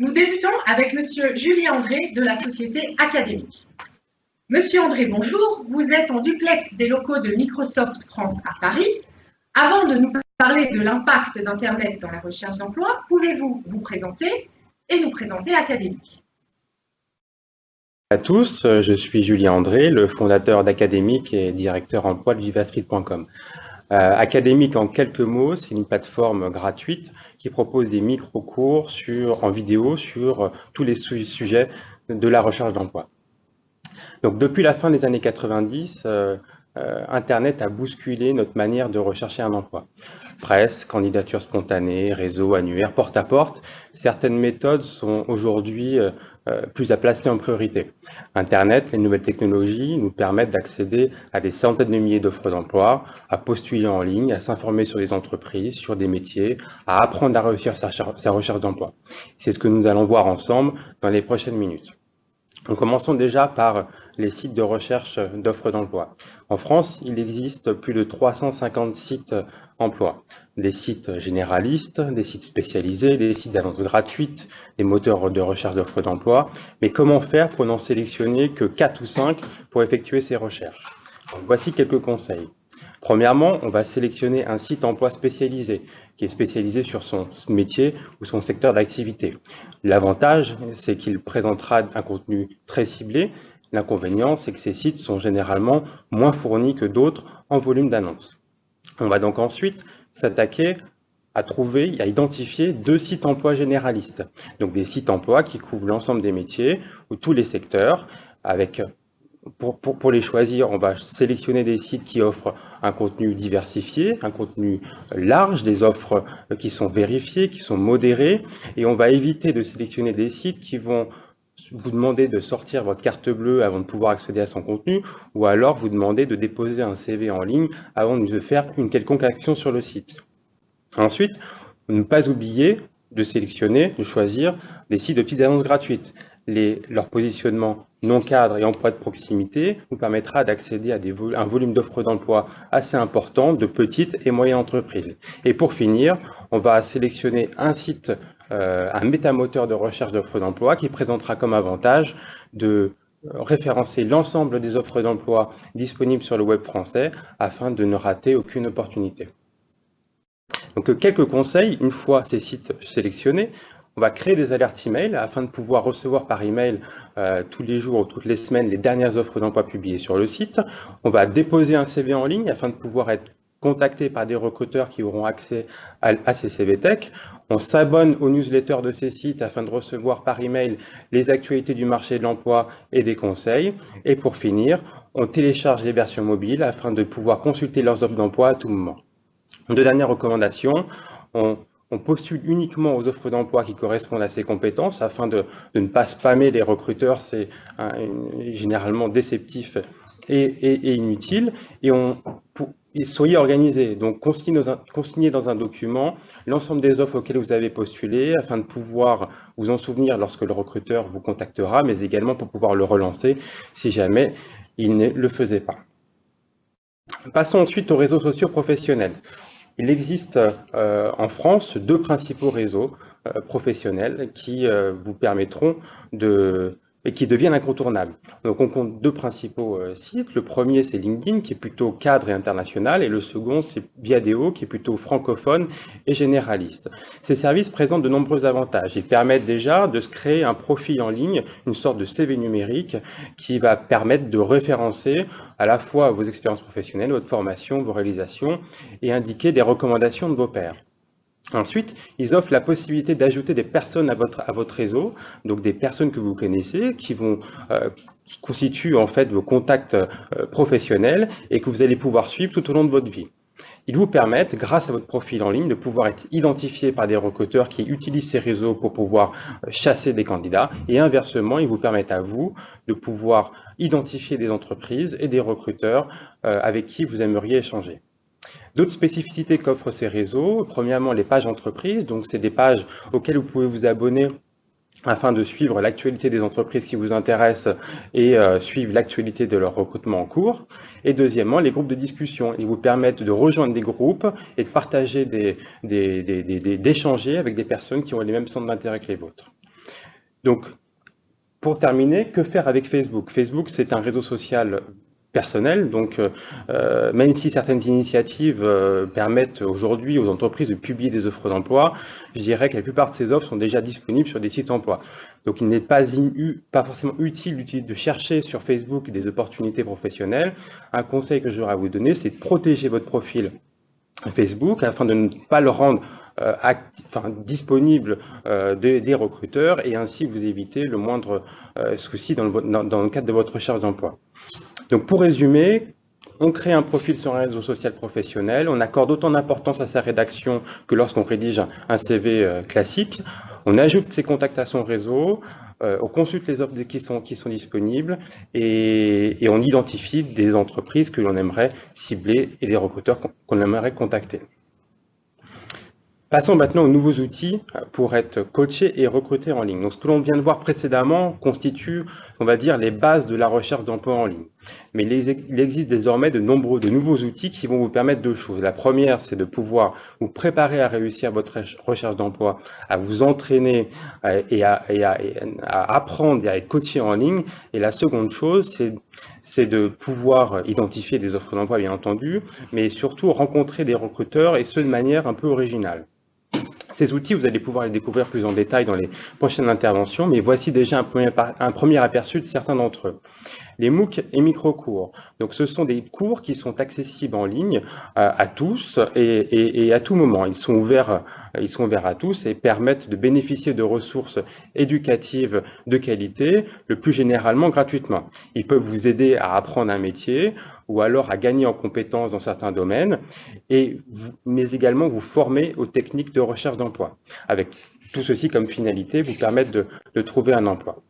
Nous débutons avec Monsieur Julien André de la société académique. Monsieur André, bonjour. Vous êtes en duplex des locaux de Microsoft France à Paris. Avant de nous parler de l'impact d'Internet dans la recherche d'emploi, pouvez-vous vous présenter et nous présenter l'académique à tous, je suis Julien André, le fondateur d'Académique et directeur emploi de vivastreet.com. Euh, Académique, en quelques mots, c'est une plateforme gratuite qui propose des micro-cours en vidéo sur euh, tous les sujets de la recherche d'emploi. Donc, depuis la fin des années 90, euh, Internet a bousculé notre manière de rechercher un emploi. Presse, candidature spontanée, réseau, annuaire, porte-à-porte, certaines méthodes sont aujourd'hui plus à placer en priorité. Internet, les nouvelles technologies nous permettent d'accéder à des centaines de milliers d'offres d'emploi, à postuler en ligne, à s'informer sur des entreprises, sur des métiers, à apprendre à réussir sa recherche d'emploi. C'est ce que nous allons voir ensemble dans les prochaines minutes. Nous commençons déjà par les sites de recherche d'offres d'emploi. En France, il existe plus de 350 sites emploi. Des sites généralistes, des sites spécialisés, des sites d'annonces gratuites, des moteurs de recherche d'offres d'emploi. Mais comment faire pour n'en sélectionner que 4 ou 5 pour effectuer ces recherches? Voici quelques conseils. Premièrement, on va sélectionner un site emploi spécialisé, qui est spécialisé sur son métier ou son secteur d'activité. L'avantage, c'est qu'il présentera un contenu très ciblé. L'inconvénient, c'est que ces sites sont généralement moins fournis que d'autres en volume d'annonces. On va donc ensuite s'attaquer à trouver, à identifier deux sites emploi généralistes. Donc des sites emploi qui couvrent l'ensemble des métiers ou tous les secteurs. Avec, pour, les choisir, on va sélectionner des sites qui offrent un contenu diversifié, un contenu large, des offres qui sont vérifiées, qui sont modérées. Et on va éviter de sélectionner des sites qui vont vous demandez de sortir votre carte bleue avant de pouvoir accéder à son contenu, ou alors vous demandez de déposer un CV en ligne avant de faire une quelconque action sur le site. Ensuite, ne pas oublier de sélectionner, de choisir des sites de petites annonces gratuites. Leur positionnement non cadre et emploi de proximité vous permettra d'accéder à un volume d'offres d'emploi assez important de petites et moyennes entreprises. Et pour finir, on va sélectionner un site euh, un métamoteur de recherche d'offres d'emploi qui présentera comme avantage de référencer l'ensemble des offres d'emploi disponibles sur le web français afin de ne rater aucune opportunité. Donc quelques conseils, une fois ces sites sélectionnés, on va créer des alertes email afin de pouvoir recevoir par email euh, tous les jours ou toutes les semaines les dernières offres d'emploi publiées sur le site. On va déposer un CV en ligne afin de pouvoir être contactés par des recruteurs qui auront accès à, ces CVTech. On s'abonne aux newsletters de ces sites afin de recevoir par email les actualités du marché de l'emploi et des conseils. Et pour finir, on télécharge les versions mobiles afin de pouvoir consulter leurs offres d'emploi à tout moment. Deux dernières recommandations. On, postule uniquement aux offres d'emploi qui correspondent à ses compétences afin de, ne pas spammer les recruteurs, c'est généralement déceptif et, inutile. Et on, soyez organisé. Donc, consignez dans, un, document l'ensemble des offres auxquelles vous avez postulé afin de pouvoir vous en souvenir lorsque le recruteur vous contactera, mais également pour pouvoir le relancer si jamais il ne le faisait pas. Passons ensuite aux réseaux sociaux professionnels. Il existe euh, en France deux principaux réseaux euh, professionnels qui euh, vous permettront de et qui deviennent incontournables. Donc on compte deux principaux euh, sites. Le premier, c'est LinkedIn, qui est plutôt cadre et international, et le second, c'est Viadeo, qui est plutôt francophone et généraliste. Ces services présentent de nombreux avantages. Ils permettent déjà de se créer un profil en ligne, une sorte de CV numérique, qui va permettre de référencer à la fois vos expériences professionnelles, votre formation, vos réalisations, et indiquer des recommandations de vos pairs. Ensuite, ils offrent la possibilité d'ajouter des personnes à votre, réseau, donc des personnes que vous connaissez, qui euh, constituent en fait vos contacts euh, professionnels et que vous allez pouvoir suivre tout au long de votre vie. Ils vous permettent, grâce à votre profil en ligne, de pouvoir être identifié par des recruteurs qui utilisent ces réseaux pour pouvoir euh, chasser des candidats. Et inversement, ils vous permettent à vous de pouvoir identifier des entreprises et des recruteurs avec qui vous aimeriez échanger. D'autres spécificités qu'offrent ces réseaux, premièrement les pages entreprises, donc c'est des pages auxquelles vous pouvez vous abonner afin de suivre l'actualité des entreprises qui vous intéressent et euh, suivre l'actualité de leur recrutement en cours. Et deuxièmement, les groupes de discussion. Ils vous permettent de rejoindre des groupes et de partager, d'échanger des, avec des personnes qui ont les mêmes centres d'intérêt que les vôtres. Donc, pour terminer, que faire avec Facebook? Facebook, c'est un réseau social personnel. Donc, euh, euh, même si certaines initiatives euh, permettent aujourd'hui aux entreprises de publier des offres d'emploi, je dirais que la plupart de ces offres sont déjà disponibles sur des sites emploi. Donc, il n'est pas, forcément utile de chercher sur Facebook des opportunités professionnelles. Un conseil que j'aurais à vous donner, c'est de protéger votre profil Facebook afin de ne pas le rendre disponible des recruteurs et ainsi vous éviter le moindre souci dans le cadre de votre recherche d'emploi. Donc pour résumer, on crée un profil sur un réseau social professionnel, on accorde autant d'importance à sa rédaction que lorsqu'on rédige un CV euh, classique, on ajoute ses contacts à son réseau, euh, on consulte les offres qui sont, qui sont disponibles et, on identifie des entreprises que l'on aimerait cibler et des recruteurs qu'on aimerait contacter. Passons maintenant aux nouveaux outils pour être coaché et recruté en ligne. Donc, ce que l'on vient de voir précédemment constitue, on va dire, les bases de la recherche d'emploi en ligne. Mais il existe désormais de nombreux, de nouveaux outils qui vont vous permettre deux choses. La première, c'est de pouvoir vous préparer à réussir votre recherche d'emploi, à vous entraîner euh, et à, apprendre et à être coaché en ligne. Et la seconde chose, c'est de pouvoir identifier des offres d'emploi, bien entendu, mais surtout rencontrer des recruteurs et ce de manière un peu originale. Ces outils, vous allez pouvoir les découvrir plus en détail dans les prochaines interventions, mais voici déjà un premier, un premier aperçu de certains d'entre eux. Les MOOC et micro-cours. Donc, ce sont des cours qui sont accessibles en ligne euh, à tous et, à tout moment. Ils sont, ouverts, ils sont ouverts à tous et permettent de bénéficier de ressources éducatives de qualité, le plus généralement gratuitement. Ils peuvent vous aider à apprendre un métier ou alors à gagner en compétences dans certains domaines, et mais également vous former aux techniques de recherche d'emploi, avec tout ceci comme finalité, vous permettre de trouver un emploi.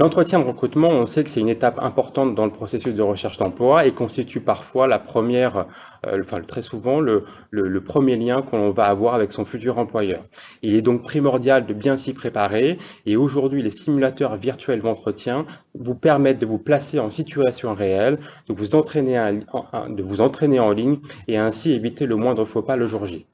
L'entretien de recrutement, on sait que c'est une étape importante dans le processus de recherche d'emploi et constitue parfois la première, euh, enfin très souvent, le, le, premier lien qu'on va avoir avec son futur employeur. Il est donc primordial de bien s'y préparer et aujourd'hui, les simulateurs virtuels d'entretien vous permettent de vous placer en situation réelle, de vous entraîner, de vous entraîner en ligne et ainsi éviter le moindre faux pas le jour J.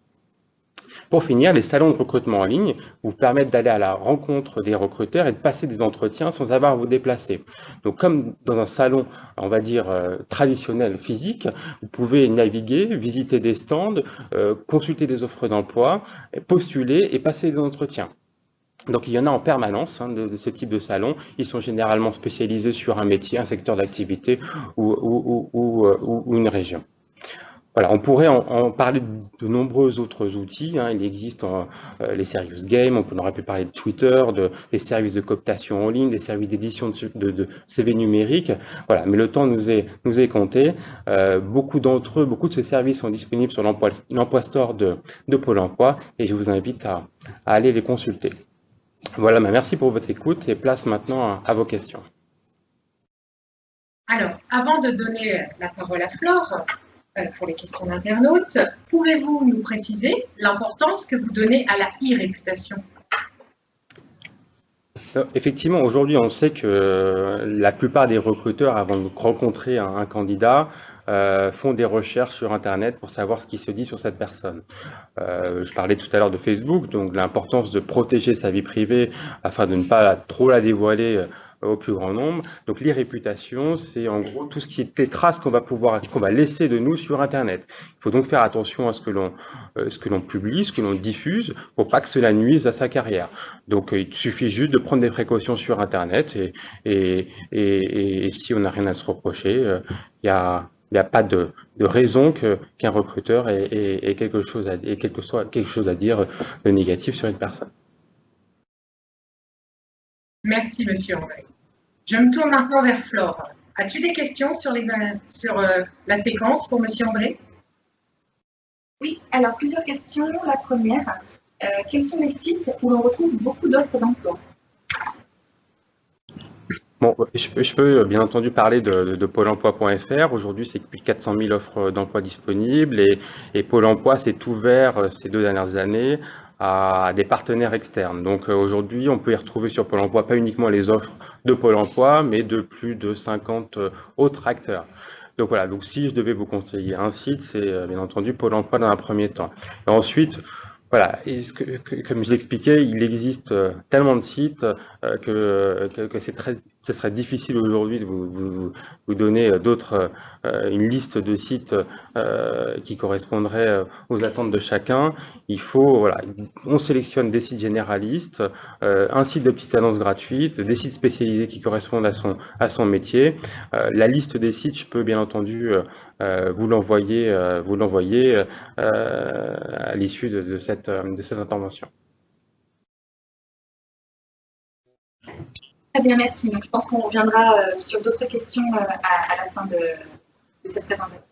Pour finir, les salons de recrutement en ligne vous permettent d'aller à la rencontre des recruteurs et de passer des entretiens sans avoir à vous déplacer. Donc comme dans un salon, on va dire, euh, traditionnel physique, vous pouvez naviguer, visiter des stands, euh, consulter des offres d'emploi, postuler et passer des entretiens. Donc il y en a en permanence hein, de, ce type de salon. Ils sont généralement spécialisés sur un métier, un secteur d'activité ou, euh, ou, une région. On pourrait en, parler de, nombreux autres outils. Hein. Il existe euh, les serious games, on aurait pu parler de Twitter, de, des services de cooptation en ligne, des services d'édition de, CV numérique. Mais le temps nous est, compté. Euh, beaucoup d'entre eux, beaucoup de ces services sont disponibles sur l'emploi store de, Pôle emploi et je vous invite à, aller les consulter. Voilà, bah, merci pour votre écoute et place maintenant à vos questions. Alors, avant de donner la parole à Flore, euh, pour les questions d'internautes. Pouvez-vous nous préciser l'importance que vous donnez à la e-réputation? Euh, Effectivement, aujourd'hui, on sait que la plupart des recruteurs, avant de rencontrer un, candidat, euh, font des recherches sur Internet pour savoir ce qui se dit sur cette personne. je parlais tout à l'heure de Facebook, donc l'importance de protéger sa vie privée afin de ne pas trop la dévoiler au plus grand nombre. Donc les réputations, c'est en gros tout ce qui est des traces qu'on va pouvoir, qu'on va laisser de nous sur Internet. Il faut donc faire attention à ce que l'on, euh, ce que l'on publie, ce que l'on diffuse, pour pas que cela nuise à sa carrière. Donc il suffit juste de prendre des précautions sur Internet et, si on n'a rien à se reprocher, euh, il n'y a pas de, raison qu'un recruteur ait, quelque chose à, ait quelque, chose dire de négatif sur une personne. Merci, monsieur André. Je me tourne maintenant vers Flore. As-tu des questions sur, les, sur euh, la séquence pour monsieur André? Oui, alors plusieurs questions. La première, euh, quels sont les sites où l'on retrouve beaucoup d'offres d'emploi? Bon, je, peux bien entendu parler de, pôle emploi.fr. Aujourd'hui, c'est plus de 400 000 offres d'emploi disponibles et, et Pôle emploi s'est ouvert euh, ces deux dernières années à des partenaires externes. Donc euh, aujourd'hui, on peut y retrouver sur Pôle emploi pas uniquement les offres de Pôle emploi, mais de plus de 50 euh, autres acteurs. Donc voilà, donc si je devais vous conseiller un site, c'est euh, bien entendu Pôle emploi dans un premier temps. Ensuite, Voilà, comme je l'expliquais, il existe tellement de sites euh, que, c'est très, ce serait difficile aujourd'hui de vous, donner euh, d'autres, une liste de sites qui correspondraient aux attentes de chacun. Il faut, voilà, on sélectionne des sites généralistes, un site de petites annonces gratuites, des sites spécialisés qui correspondent à son, à son métier. La liste des sites, je peux bien entendu vous l'envoyer, vous l'envoyer à l'issue de, cette euh, de cette intervention. Très bien, merci. Donc, je pense qu'on reviendra euh, sur d'autres questions euh, à, la fin de, cette présentation.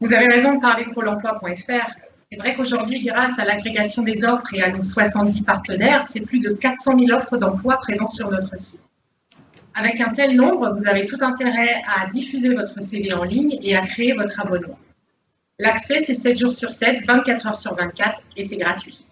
Vous avez raison de parler pour l'emploi.fr. C'est vrai qu'aujourd'hui, grâce à l'agrégation des offres et à nos 70 partenaires, c'est plus de 400 000 offres d'emploi présentes sur notre site. Avec un tel nombre, vous avez tout intérêt à diffuser votre CV en ligne et à créer votre abonnement. L'accès, c'est 7 jours sur 7, 24 heures sur 24 et c'est gratuit.